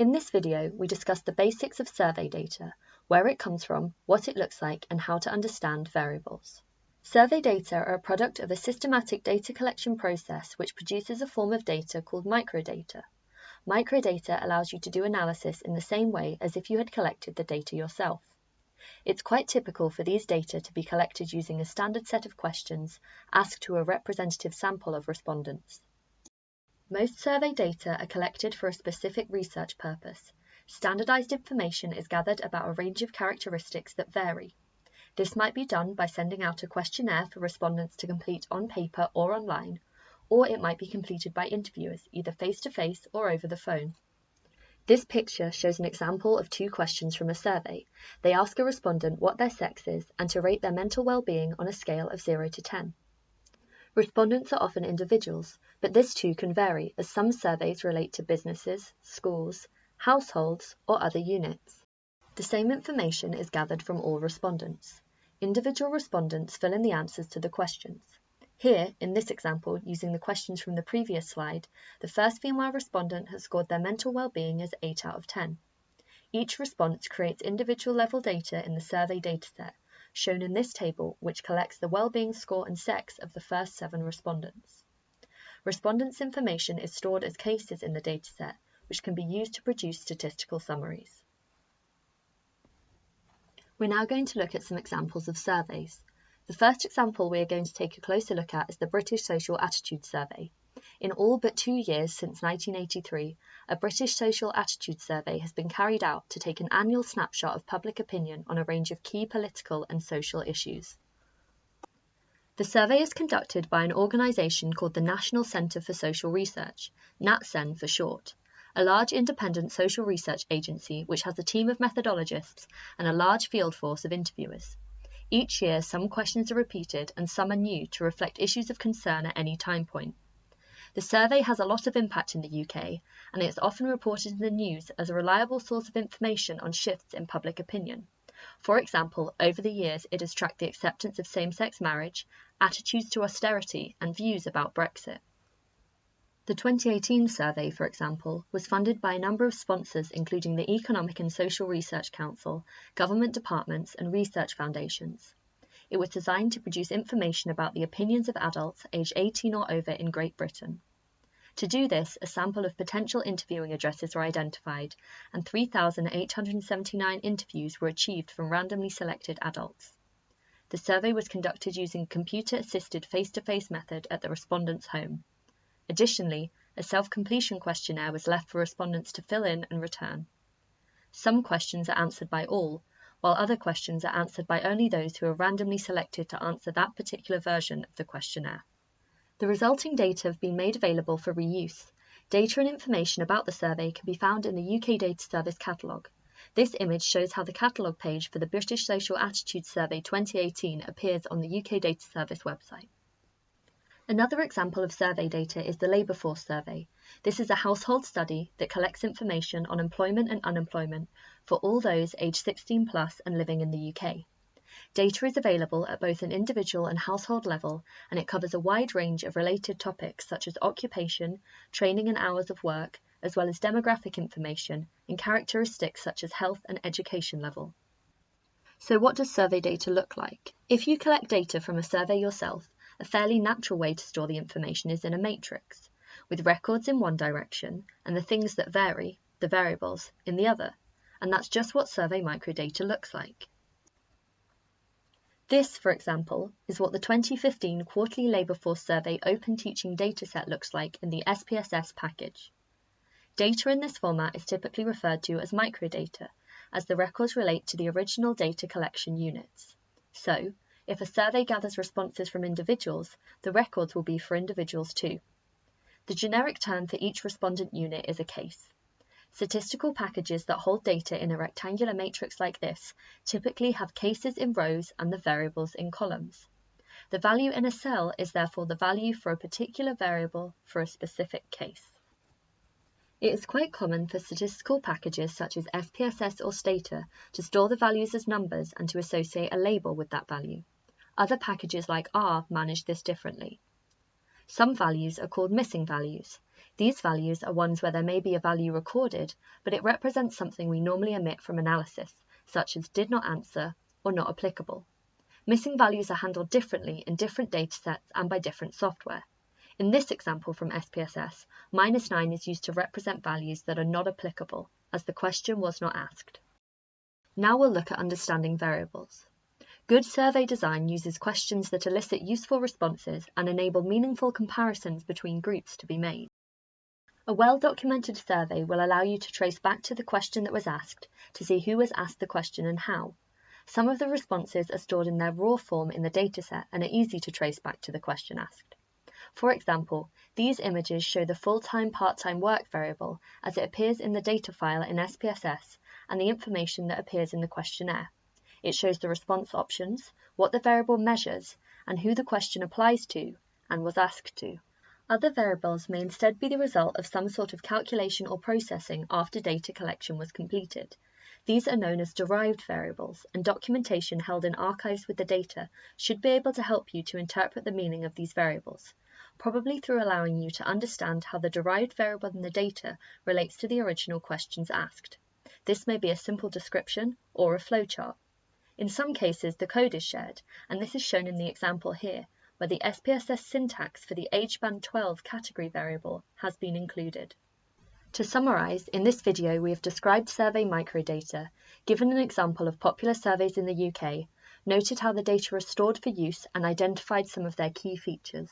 In this video, we discuss the basics of survey data, where it comes from, what it looks like, and how to understand variables. Survey data are a product of a systematic data collection process which produces a form of data called microdata. Microdata allows you to do analysis in the same way as if you had collected the data yourself. It's quite typical for these data to be collected using a standard set of questions asked to a representative sample of respondents. Most survey data are collected for a specific research purpose. Standardized information is gathered about a range of characteristics that vary. This might be done by sending out a questionnaire for respondents to complete on paper or online, or it might be completed by interviewers, either face-to-face -face or over the phone. This picture shows an example of two questions from a survey. They ask a respondent what their sex is and to rate their mental well-being on a scale of 0 to 10. Respondents are often individuals, but this too can vary as some surveys relate to businesses, schools, households, or other units. The same information is gathered from all respondents. Individual respondents fill in the answers to the questions. Here, in this example, using the questions from the previous slide, the first female respondent has scored their mental well-being as 8 out of 10. Each response creates individual level data in the survey dataset, shown in this table, which collects the well-being score and sex of the first seven respondents. Respondents' information is stored as cases in the dataset, which can be used to produce statistical summaries. We're now going to look at some examples of surveys. The first example we are going to take a closer look at is the British Social Attitude Survey. In all but two years since 1983, a British social attitude survey has been carried out to take an annual snapshot of public opinion on a range of key political and social issues. The survey is conducted by an organisation called the National Centre for Social Research, NatCen for short, a large independent social research agency which has a team of methodologists and a large field force of interviewers. Each year, some questions are repeated and some are new to reflect issues of concern at any time point. The survey has a lot of impact in the UK, and it's often reported in the news as a reliable source of information on shifts in public opinion. For example, over the years it has tracked the acceptance of same-sex marriage, attitudes to austerity, and views about Brexit. The 2018 survey, for example, was funded by a number of sponsors including the Economic and Social Research Council, government departments, and research foundations. It was designed to produce information about the opinions of adults aged 18 or over in Great Britain. To do this, a sample of potential interviewing addresses were identified, and 3,879 interviews were achieved from randomly selected adults. The survey was conducted using a computer-assisted face-to-face method at the respondent's home. Additionally, a self-completion questionnaire was left for respondents to fill in and return. Some questions are answered by all, while other questions are answered by only those who are randomly selected to answer that particular version of the questionnaire. The resulting data have been made available for reuse. Data and information about the survey can be found in the UK Data Service catalogue. This image shows how the catalogue page for the British Social Attitude Survey 2018 appears on the UK Data Service website. Another example of survey data is the Labour Force Survey. This is a household study that collects information on employment and unemployment for all those aged 16 plus and living in the UK. Data is available at both an individual and household level, and it covers a wide range of related topics such as occupation, training and hours of work, as well as demographic information and characteristics such as health and education level. So what does survey data look like? If you collect data from a survey yourself, a fairly natural way to store the information is in a matrix, with records in one direction and the things that vary, the variables, in the other, and that's just what survey microdata looks like. This, for example, is what the 2015 Quarterly Labour Force Survey Open Teaching Dataset looks like in the SPSS package. Data in this format is typically referred to as microdata, as the records relate to the original data collection units. So, if a survey gathers responses from individuals, the records will be for individuals too. The generic term for each respondent unit is a case. Statistical packages that hold data in a rectangular matrix like this typically have cases in rows and the variables in columns. The value in a cell is therefore the value for a particular variable for a specific case. It is quite common for statistical packages such as SPSS or Stata to store the values as numbers and to associate a label with that value. Other packages like R manage this differently. Some values are called missing values. These values are ones where there may be a value recorded, but it represents something we normally omit from analysis, such as did not answer or not applicable. Missing values are handled differently in different datasets and by different software. In this example from SPSS, minus 9 is used to represent values that are not applicable, as the question was not asked. Now we'll look at understanding variables. Good survey design uses questions that elicit useful responses and enable meaningful comparisons between groups to be made. A well-documented survey will allow you to trace back to the question that was asked to see who was asked the question and how. Some of the responses are stored in their raw form in the dataset and are easy to trace back to the question asked. For example, these images show the full-time part-time work variable as it appears in the data file in SPSS and the information that appears in the questionnaire. It shows the response options, what the variable measures, and who the question applies to and was asked to. Other variables may instead be the result of some sort of calculation or processing after data collection was completed. These are known as derived variables, and documentation held in archives with the data should be able to help you to interpret the meaning of these variables probably through allowing you to understand how the derived variable in the data relates to the original questions asked. This may be a simple description or a flowchart. In some cases, the code is shared, and this is shown in the example here, where the SPSS syntax for the age band 12 category variable has been included. To summarize, in this video we have described survey microdata, given an example of popular surveys in the UK, noted how the data are stored for use and identified some of their key features.